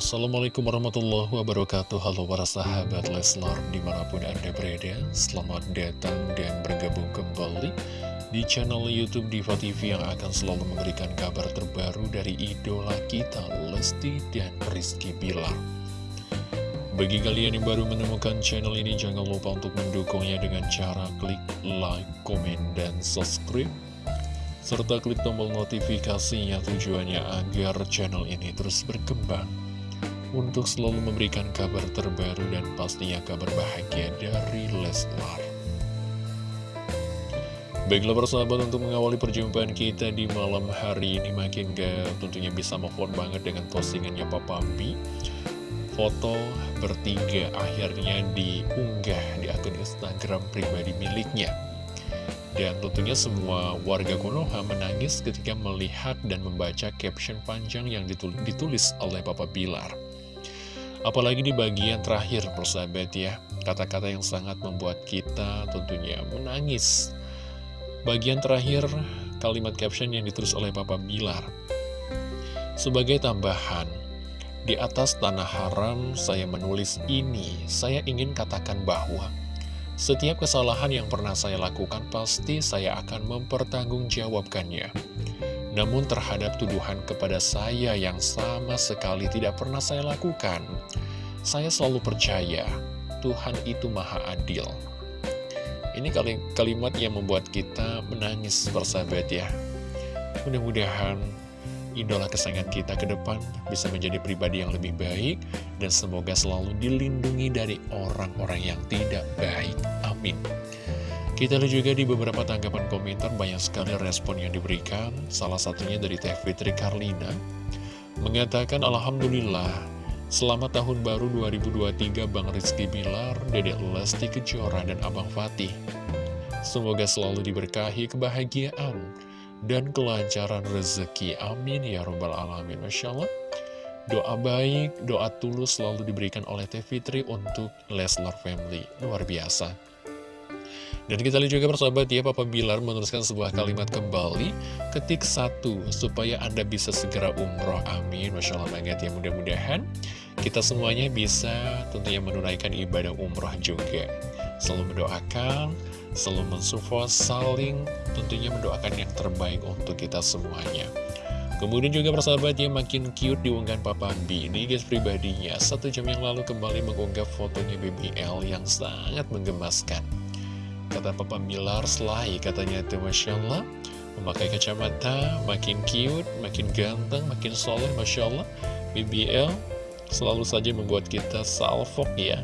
Assalamualaikum warahmatullahi wabarakatuh. Halo para sahabat Leslar di mana pun anda berada Selamat datang dan bergabung kembali di channel Youtube Diva TV Yang akan selalu memberikan kabar terbaru dari idola kita Lesti dan Rizky Bilar. Bagi kalian yang baru menemukan channel ini Jangan lupa untuk mendukungnya dengan cara klik like, komen, dan subscribe serta klik tombol notifikasinya tujuannya agar channel ini terus berkembang untuk selalu memberikan kabar terbaru dan pastinya kabar bahagia dari Leslar. Baiklah persahabat untuk mengawali perjumpaan kita di malam hari ini makin gak tentunya bisa move banget dengan postingannya Papa B. Foto bertiga akhirnya diunggah di akun Instagram pribadi miliknya. Dan tentunya semua warga Konoha menangis ketika melihat dan membaca caption panjang yang ditulis oleh Papa Bilar. Apalagi di bagian terakhir persahabat ya, kata-kata yang sangat membuat kita tentunya menangis. Bagian terakhir kalimat caption yang ditulis oleh Papa Bilar. Sebagai tambahan, di atas tanah haram saya menulis ini, saya ingin katakan bahwa setiap kesalahan yang pernah saya lakukan pasti saya akan mempertanggungjawabkannya. Namun terhadap tuduhan kepada saya yang sama sekali tidak pernah saya lakukan, saya selalu percaya Tuhan itu maha adil. Ini kalimat yang membuat kita menangis bersahabat ya. Mudah-mudahan idola kesayangan kita ke depan bisa menjadi pribadi yang lebih baik dan semoga selalu dilindungi dari orang-orang yang tidak baik. Amin. Kita lihat juga di beberapa tanggapan komentar banyak sekali respon yang diberikan. Salah satunya dari Teh Fitri Karlina mengatakan Alhamdulillah Selamat tahun baru 2023 Bang Rizky Bilar, Dedek Lesti Kejora, dan Abang Fatih. Semoga selalu diberkahi kebahagiaan dan kelancaran rezeki. Amin ya robbal alamin. Masya Allah. Doa baik, doa tulus selalu diberikan oleh Teh Fitri untuk Leslar Family. Luar biasa. Dan kita lihat juga persahabat ya, Papa Bilar menuliskan sebuah kalimat kembali, ketik satu, supaya Anda bisa segera umroh, amin, Masya Allah banget ya, mudah-mudahan kita semuanya bisa tentunya menunaikan ibadah umroh juga. Selalu mendoakan, selalu mensupport, saling tentunya mendoakan yang terbaik untuk kita semuanya. Kemudian juga persahabat ya makin cute diunggahan Papa B Ini guys pribadinya Satu jam yang lalu kembali mengunggah fotonya BBL yang sangat menggemaskan Kata Papa Bilar Selai katanya itu Masya Allah. Memakai kacamata makin cute, makin ganteng, makin soleh Masya Allah. BBL selalu saja membuat kita salfok ya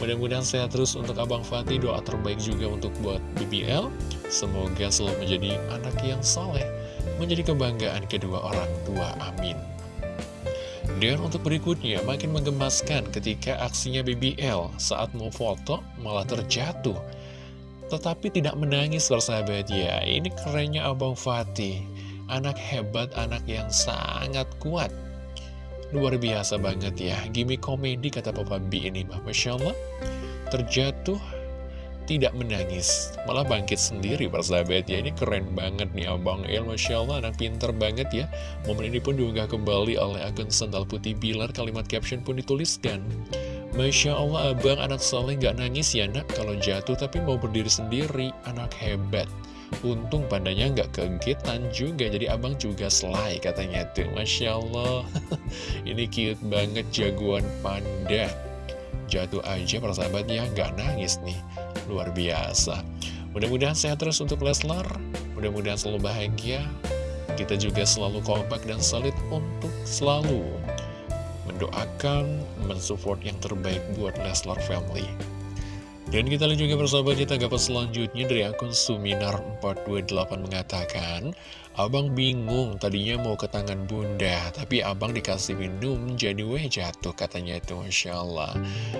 Mudah-mudahan sehat terus untuk Abang Fatih. Doa terbaik juga untuk buat BBL Semoga selalu menjadi anak yang soleh Menjadi kebanggaan kedua orang tua, amin. Dan untuk berikutnya, makin menggemaskan ketika aksinya BBL saat mau foto malah terjatuh tetapi tidak menangis bersahabat ya Ini kerennya Abang Fatih. Anak hebat, anak yang sangat kuat. Luar biasa banget ya. Gimik komedi kata Papa B ini Masya Allah. Terjatuh tidak menangis. Malah bangkit sendiri persahabat ya Ini keren banget nih Abang El. Masya Allah anak pinter banget ya. Momen ini pun diunggah kembali oleh akun Sendal Putih Bilar. Kalimat caption pun dituliskan Masya Allah abang anak soleh gak nangis ya nak? Kalau jatuh tapi mau berdiri sendiri anak hebat. Untung pandanya gak kegiatan juga jadi abang juga selai katanya tuh. Masya Allah. Ini cute banget jagoan panda. Jatuh aja persahabatnya gak nangis nih. Luar biasa. Mudah-mudahan sehat terus untuk Leslar. Mudah-mudahan selalu bahagia. Kita juga selalu kompak dan solid untuk selalu mendoakan, mensupport yang terbaik buat Leslar Family. Dan kita lihat juga persahabat di tanggapan selanjutnya dari akun Suminar428 mengatakan Abang bingung tadinya mau ke tangan bunda Tapi abang dikasih minum jadi weh jatuh katanya itu Masya Allah.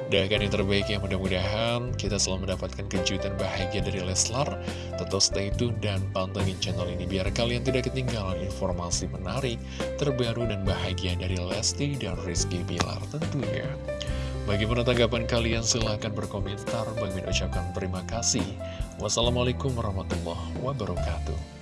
Doakan yang terbaik ya mudah-mudahan kita selalu mendapatkan kejutan bahagia dari Leslar Tetap stay tune dan pantengin channel ini Biar kalian tidak ketinggalan informasi menarik Terbaru dan bahagia dari Lesti dan Rizky Bilar tentunya Bagaimana tanggapan kalian? Silahkan berkomentar. Bagi ucapkan terima kasih. Wassalamualaikum warahmatullahi wabarakatuh.